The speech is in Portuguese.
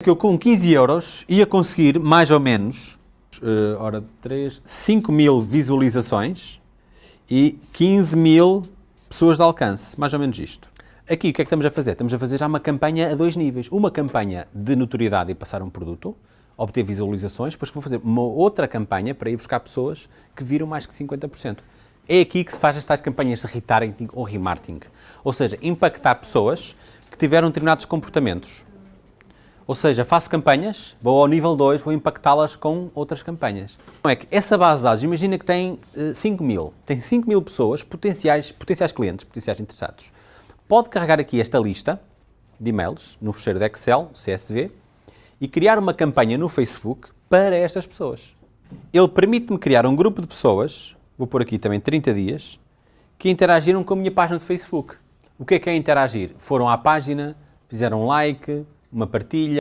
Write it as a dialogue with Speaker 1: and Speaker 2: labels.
Speaker 1: que eu com 15 euros ia conseguir mais ou menos, uh, ora 3, 5 mil visualizações e 15 mil pessoas de alcance, mais ou menos isto. Aqui o que é que estamos a fazer? Estamos a fazer já uma campanha a dois níveis. Uma campanha de notoriedade e passar um produto, obter visualizações, depois vou fazer uma outra campanha para ir buscar pessoas que viram mais que 50%. É aqui que se faz estas campanhas de retargeting ou remarketing. Ou seja, impactar pessoas que tiveram determinados comportamentos. Ou seja, faço campanhas, vou ao nível 2, vou impactá-las com outras campanhas. Como é que essa base de dados, imagina que tem uh, 5 mil, tem 5 mil pessoas, potenciais, potenciais clientes, potenciais interessados. Pode carregar aqui esta lista de e-mails no fecheiro de Excel, CSV, e criar uma campanha no Facebook para estas pessoas. Ele permite-me criar um grupo de pessoas, vou pôr aqui também 30 dias, que interagiram com a minha página de Facebook. O que é que é interagir? Foram à página, fizeram um like, uma partilha,